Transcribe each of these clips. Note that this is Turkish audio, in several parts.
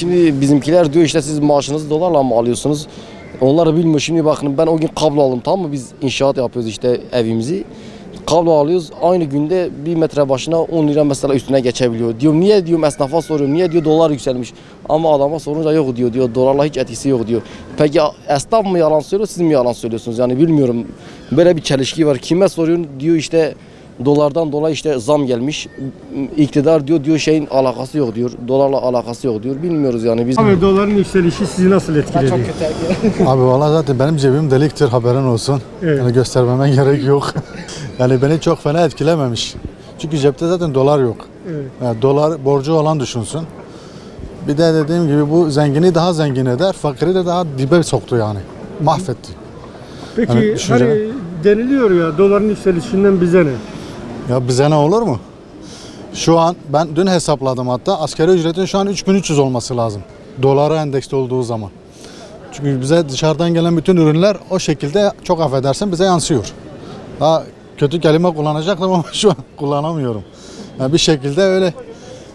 Şimdi bizimkiler diyor işte siz maaşınızı dolarla mı alıyorsunuz? Onlar bilmiyor. Şimdi bakın ben o gün kablo aldım tamam mı? Biz inşaat yapıyoruz işte evimizi. Kablo alıyoruz. Aynı günde bir metre başına 10 lira mesela üstüne geçebiliyor. Diyorum niye diyorum esnafa soruyorum. Niye diyor dolar yükselmiş. Ama adama sorunca yok diyor. diyor dolarla hiç etkisi yok diyor. Peki esnaf mı yalan söylüyor siz mi yalan söylüyorsunuz? Yani bilmiyorum. Böyle bir çelişki var. Kime soruyorsun diyor işte dolardan dolayı işte zam gelmiş. İktidar diyor diyor şeyin alakası yok diyor. Dolarla alakası yok diyor. Bilmiyoruz yani biz. Abi doların yükselişi sizi nasıl etkiledi? Abi valla zaten benim cebim deliktir haberin olsun. Evet. Yani göstermeme gerek yok. yani beni çok fena etkilememiş. Çünkü cepte zaten dolar yok. Evet. Yani dolar borcu olan düşünsün. Bir de dediğim gibi bu zengini daha zengin eder, fakiri de daha dibe soktu yani. Mahvetti. Peki Hani hani, düşünce- deniliyor ya doların yükselişinden bize ne? Ya bize ne olur mu? Şu an ben dün hesapladım hatta asgari ücretin şu an 3300 olması lazım. Dolara endeksli olduğu zaman. Çünkü bize dışarıdan gelen bütün ürünler o şekilde çok affedersin bize yansıyor. Daha kötü kelime kullanacaktım ama şu an kullanamıyorum. Yani bir şekilde öyle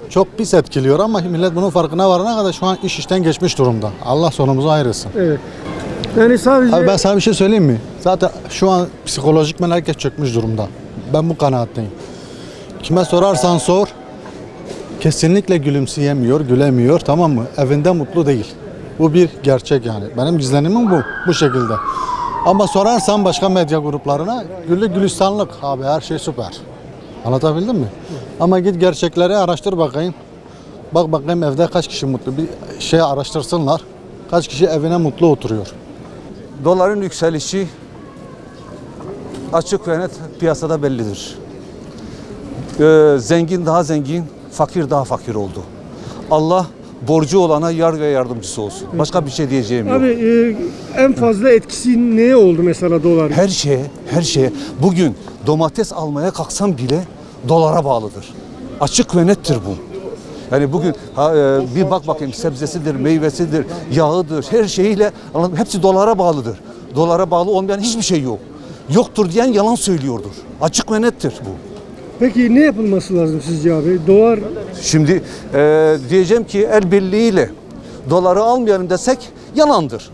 çok pis etkiliyor ama millet bunun farkına varana kadar şu an iş işten geçmiş durumda. Allah sonumuzu ayırsın. Evet. Yani sadece Abi ben sana bir şey söyleyeyim mi? Zaten şu an psikolojikmen herkes çökmüş durumda. Ben bu kanaatteyim. Kime sorarsan sor, kesinlikle gülümseyemiyor, gülemiyor tamam mı? Evinde mutlu değil. Bu bir gerçek yani. Benim izlenimim bu, bu şekilde. Ama sorarsan başka medya gruplarına güllük gülistanlık abi her şey süper. Anlatabildim mi? Ama git gerçekleri araştır bakayım. Bak bakayım evde kaç kişi mutlu. Bir şey araştırsınlar. Kaç kişi evine mutlu oturuyor. Doların yükselişi açık ve net piyasada bellidir. Ee, zengin daha zengin, fakir daha fakir oldu. Allah borcu olana yar ve yardımcısı olsun. Başka bir şey diyeceğim yok. abi e, en fazla etkisi neye oldu mesela dolar? Her şeye, her şeye. Bugün domates almaya kalksam bile dolara bağlıdır. Açık ve nettir bu. Yani bugün ha, e, bir bak bakayım sebzesidir, meyvesidir, yağıdır, her şeyiyle hepsi dolara bağlıdır. Dolara bağlı olmayan hiçbir şey yok. Yoktur diyen yalan söylüyordur. Açık ve nettir bu. Peki ne yapılması lazım sizce abi? Dolar Şimdi e, diyeceğim ki el birliğiyle doları almayalım desek yalandır.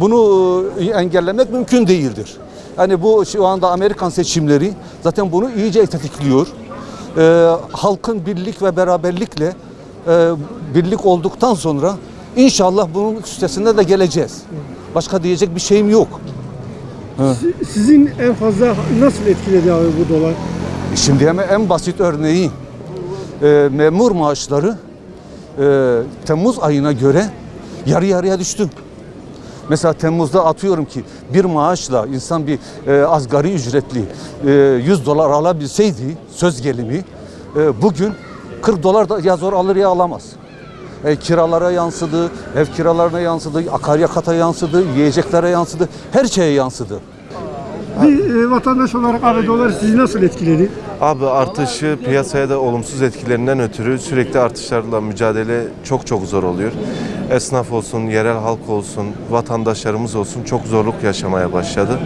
Bunu e, engellemek mümkün değildir. Yani bu şu anda Amerikan seçimleri zaten bunu iyice tetikliyor. E, halkın birlik ve beraberlikle e, birlik olduktan sonra inşallah bunun üstesinde de geleceğiz. Başka diyecek bir şeyim yok. Sizin en fazla nasıl etkiledi abi bu dolar? Şimdi hemen en basit örneği e, memur maaşları e, Temmuz ayına göre yarı yarıya düştü. Mesela Temmuz'da atıyorum ki bir maaşla insan bir e, asgari ücretli e, 100 dolar alabilseydi söz gelimi e, bugün 40 dolar da ya zor alır ya alamaz. E, kiralara yansıdı, ev kiralarına yansıdı, akaryakata yansıdı, yiyeceklere yansıdı, her şeye yansıdı. Bir e, vatandaş olarak abi dolar sizi nasıl etkiledi? Abi artışı piyasaya da olumsuz etkilerinden ötürü sürekli artışlarla mücadele çok çok zor oluyor. Esnaf olsun, yerel halk olsun, vatandaşlarımız olsun çok zorluk yaşamaya başladı.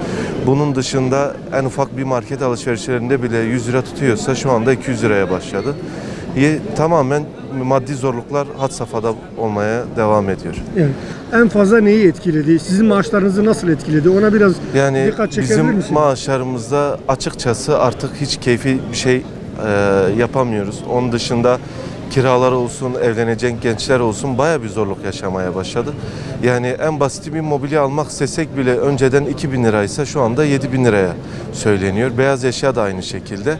Bunun dışında en ufak bir market alışverişlerinde bile 100 lira tutuyorsa şu anda 200 liraya başladı. Tamamen maddi zorluklar had safhada olmaya devam ediyor. Yani en fazla neyi etkiledi? Sizin maaşlarınızı nasıl etkiledi? Ona biraz Yani dikkat çekebilir bizim misin? maaşlarımızda açıkçası artık hiç keyfi bir şey e, yapamıyoruz. Onun dışında kiralar olsun, evlenecek gençler olsun baya bir zorluk yaşamaya başladı. Yani en basit bir mobilya almak istesek bile önceden 2000 liraysa şu anda 7000 liraya söyleniyor. Beyaz eşya da aynı şekilde.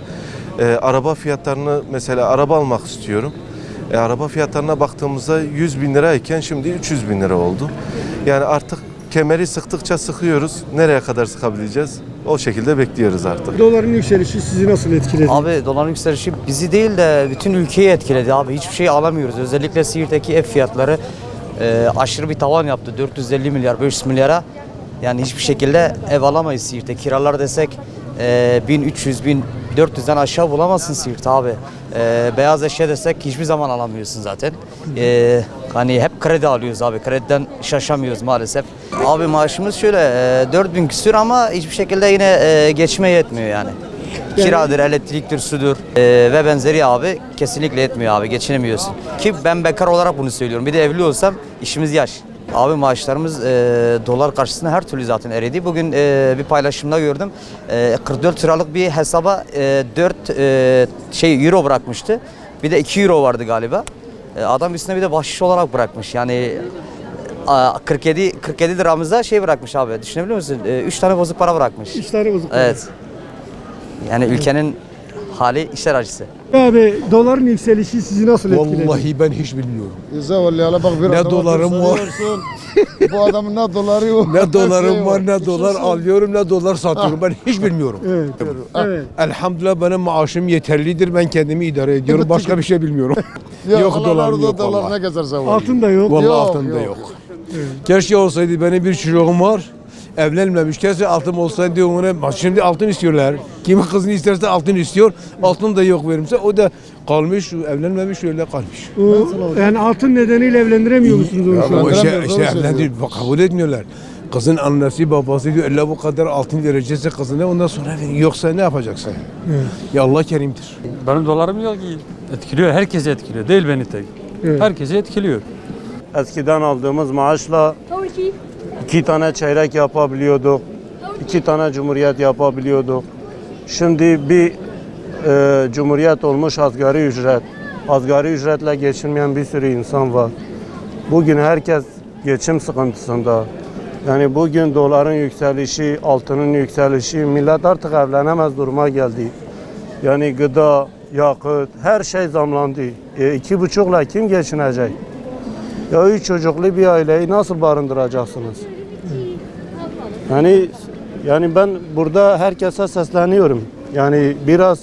E, araba fiyatlarını mesela araba almak istiyorum. E, araba fiyatlarına baktığımızda 100 bin lirayken şimdi 300 bin lira oldu. Yani artık kemeri sıktıkça sıkıyoruz. Nereye kadar sıkabileceğiz? O şekilde bekliyoruz artık. Doların yükselişi sizi nasıl etkiledi? Abi doların yükselişi bizi değil de bütün ülkeyi etkiledi abi. Hiçbir şey alamıyoruz. Özellikle Siirt'teki ev fiyatları e, aşırı bir tavan yaptı. 450 milyar, 500 milyara. Yani hiçbir şekilde ev alamayız Siirt'te. Kiralar desek e, 1300, 1400'den aşağı bulamazsın Siirt abi. E, beyaz eşya desek hiçbir zaman alamıyorsun zaten. E, hani hep kredi alıyoruz abi. Krediden şaşamıyoruz maalesef. Abi maaşımız şöyle e, 4000 küsür ama hiçbir şekilde yine e, geçme yetmiyor yani. Kiradır, elektriktir, sudur Ee, ve benzeri abi kesinlikle etmiyor abi geçinemiyorsun. Ki ben bekar olarak bunu söylüyorum. Bir de evli olsam işimiz yaş. Abi maaşlarımız e, dolar karşısında her türlü zaten eridi. Bugün e, bir paylaşımda gördüm. E, 44 liralık bir hesaba e, 4 e, şey euro bırakmıştı. Bir de 2 euro vardı galiba. E, adam üstüne bir de bahşiş olarak bırakmış. Yani a, 47 47 liramıza şey bırakmış abi. Düşünebiliyor musun? 3 tane bozuk para bırakmış. İşleri bozuk. Evet. Yani ülkenin hali işler acısı. Abi doların yükselişi sizi nasıl etkiledi? Vallahi ben hiç bilmiyorum. Zavallı bak bir Ne dolarım var. Bu adamın ne doları yok. Ne dolarım Şey var ne dolar alıyorum ne dolar satıyorum. Ben hiç bilmiyorum. Evet. Evet. Elhamdülillah benim maaşım yeterlidir. Ben kendimi idare ediyorum. Başka bir şey bilmiyorum. Ya yok dolarım yok dolar ne gezer zavallı. Altın da yok. Vallahi Yok, altında yok. yok. Keşke olsaydı benim bir çocuğum var. Evlenmemiş. Keşke altın olsaydı ona. Şimdi altın istiyorlar. Kimin kızını isterse altın istiyor. Altın da yok verimse o da kalmış evlenmemiş öyle kalmış. O, yani altın nedeniyle evlendiremiyor musunuz onu şu an? İşte, işte doğru evlendi, kabul etmiyorlar. Kızın annesi babası diyor illa bu kadar altın verecekse kızına ondan sonra verin. Yoksa ne yapacaksın? Ya Allah kerimdir. Benim dolarım yok ki. Etkiliyor, herkesi etkiliyor. Değil beni tek. Evet. Herkesi etkiliyor. Eskiden aldığımız maaşla iki tane çeyrek yapabiliyorduk. iki tane cumhuriyet yapabiliyorduk. Şimdi bir e, cumhuriyet olmuş asgari ücret. Asgari ücretle geçinmeyen bir sürü insan var. Bugün herkes geçim sıkıntısında. Yani bugün doların yükselişi, altının yükselişi, millet artık evlenemez duruma geldi. Yani gıda, yakıt, her şey zamlandı. E, iki buçukla kim geçinecek? Ya üç çocuklu bir aileyi nasıl barındıracaksınız? Yani yani ben burada herkese sesleniyorum. Yani biraz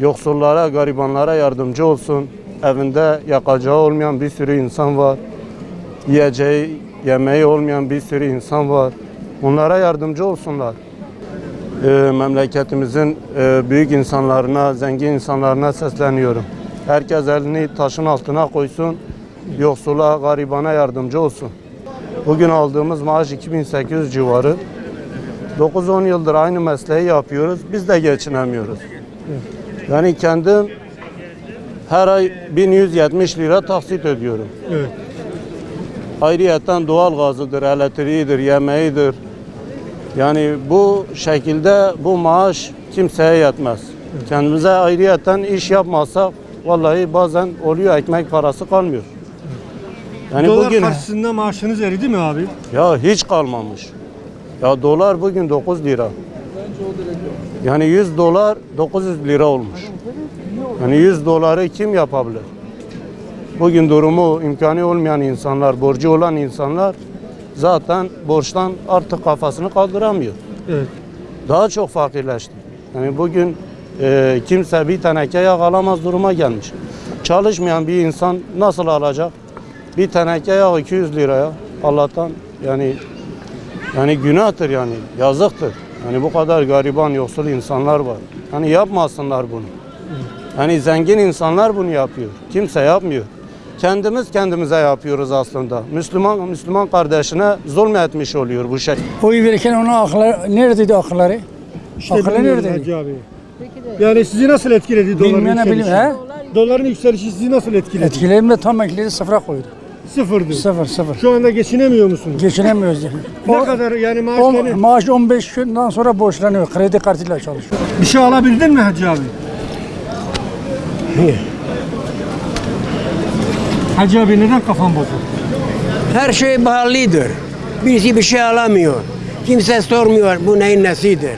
yoksullara, garibanlara yardımcı olsun. Evinde yakacağı olmayan bir sürü insan var. Yiyeceği, yemeği olmayan bir sürü insan var. Onlara yardımcı olsunlar. Ee, memleketimizin e, büyük insanlarına, zengin insanlarına sesleniyorum. Herkes elini taşın altına koysun, yoksula, garibana yardımcı olsun. Bugün aldığımız maaş 2800 civarı. 9-10 yıldır aynı mesleği yapıyoruz, biz de geçinemiyoruz. Yani kendim her ay 1170 lira taksit ödüyorum. Evet. Ayrıyeten doğal gazıdır, elektriğidir, yemeğidir. Yani bu şekilde bu maaş kimseye yetmez. Kendimize ayrıyeten iş yapmazsak vallahi bazen oluyor ekmek parası kalmıyor. Yani Dolar bugün karşısında maaşınız eridi mi abi? ya hiç kalmamış. Ya dolar bugün 9 lira. Yani 100 dolar 900 lira olmuş. Yani 100 doları kim yapabilir? Bugün durumu imkanı olmayan insanlar, borcu olan insanlar zaten borçtan artık kafasını kaldıramıyor. Evet. Daha çok fakirleşti. Yani bugün e, kimse bir teneke yağ alamaz duruma gelmiş. Çalışmayan bir insan nasıl alacak? Bir teneke yağ 200 liraya. Allah'tan yani yani günahtır yani, yazıktır. Yani bu kadar gariban, yoksul insanlar var. Hani yapmasınlar bunu. Hani zengin insanlar bunu yapıyor. Kimse yapmıyor. Kendimiz kendimize yapıyoruz aslında. Müslüman Müslüman kardeşine zulmetmiş oluyor bu şey. Oy verirken onun akılları neredeydi akılları? İşte bilmiyorum neredeydi? Abi. Yani sizi nasıl etkiledi doların Bilmeyene yükselişi? Doların yükselişi sizi nasıl etkiledi? Etkilerimle tam ekledi sıfıra koydu. Sıfırdı. Sıfır sıfır. Şu anda geçinemiyor musunuz? Geçinemiyoruz yani. Ne O- kadar yani maaş on- gene- maaş 15 günden sonra borçlanıyor. Kredi kartıyla çalışıyor. Bir şey alabildin mi Hacı abi? Hacı abi neden kafan bozuk? Her şey pahalıdır. Birisi bir şey alamıyor. Kimse sormuyor bu neyin nesidir.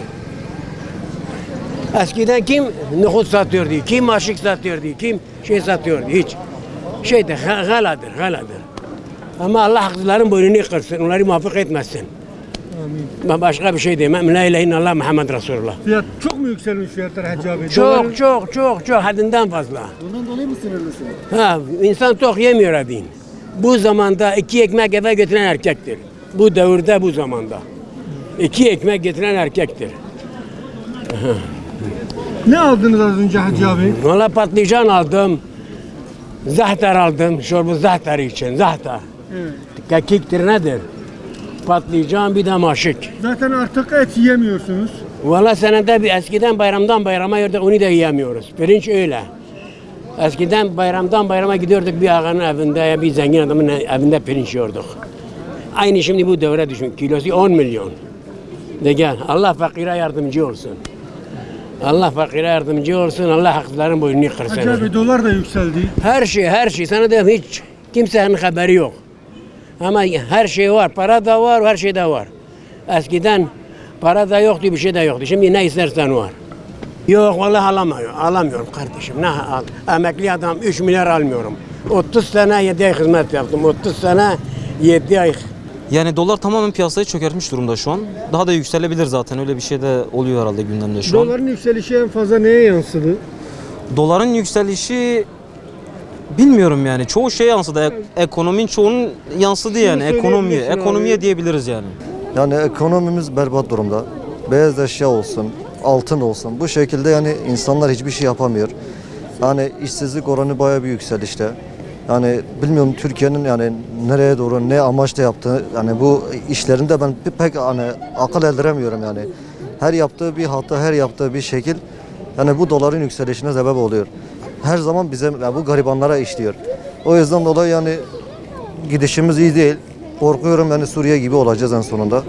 Eskiden kim nohut satıyordu, kim aşık satıyordu, kim şey satıyordu hiç. Şeyde ha- galadır, galadır. Ama Allah haksızların boynunu kırsın, onları muvaffak etmesin. Ben başka bir şey demem. La ilahe illallah Muhammed Resulullah. Fiyat çok mu yükselmiş fiyatlar Hacı abi? Doların- Çok çok çok çok haddinden fazla. Bundan dolayı mı sinirlisin? Ha, insan tok yemiyor adin. Bu zamanda iki ekmek eve getiren erkektir. Bu devirde bu zamanda. İki ekmek getiren erkektir. Ne aldınız az önce Hacı abi? Valla patlıcan aldım. Zahter aldım. Şorbu zahter için. Zahter. Evet. Kekiktir nedir? Patlıcan bir de maşık. Zaten artık et yiyemiyorsunuz. Valla senede bir eskiden bayramdan bayrama yiyorduk onu da yiyemiyoruz. Pirinç öyle. Eskiden bayramdan bayrama gidiyorduk bir ağanın evinde ya bir zengin adamın evinde pirinç yiyorduk. Aynı şimdi bu devre düşün. Kilosu 10 milyon. De gel. Allah fakire yardımcı olsun. Allah fakire yardımcı olsun. Allah haklıların boynunu kırsın. Hacı abi dolar da yükseldi. Her şey, her şey. Sana diyorum hiç kimsenin haberi yok. Ama her şey var. Para da var, her şey de var. Eskiden para da yoktu, bir şey de yoktu. Şimdi ne istersen var. Yok vallahi alamıyorum. Alamıyorum kardeşim. Ne al? Emekli adam 3 milyar almıyorum. 30 sene 7 ay hizmet yaptım. 30 sene 7 ay. Yani dolar tamamen piyasayı çökertmiş durumda şu an. Daha da yükselebilir zaten. Öyle bir şey de oluyor herhalde gündemde şu an. Doların yükselişi en fazla neye yansıdı? Doların yükselişi bilmiyorum yani. Çoğu şey yansıdı. Ek- ekonominin çoğunun yansıdı yani. Ekonomiye. Ekonomiye diyebiliriz yani. Yani ekonomimiz berbat durumda. Beyaz eşya olsun, altın olsun. Bu şekilde yani insanlar hiçbir şey yapamıyor. Yani işsizlik oranı bayağı bir yükselişte. Yani bilmiyorum Türkiye'nin yani nereye doğru ne amaçla yaptığı yani bu işlerinde ben pek hani akıl erdiremiyorum yani. Her yaptığı bir hata, her yaptığı bir şekil yani bu doların yükselişine sebep oluyor. Her zaman bize yani bu garibanlara işliyor. O yüzden dolayı yani gidişimiz iyi değil. Korkuyorum yani Suriye gibi olacağız en sonunda.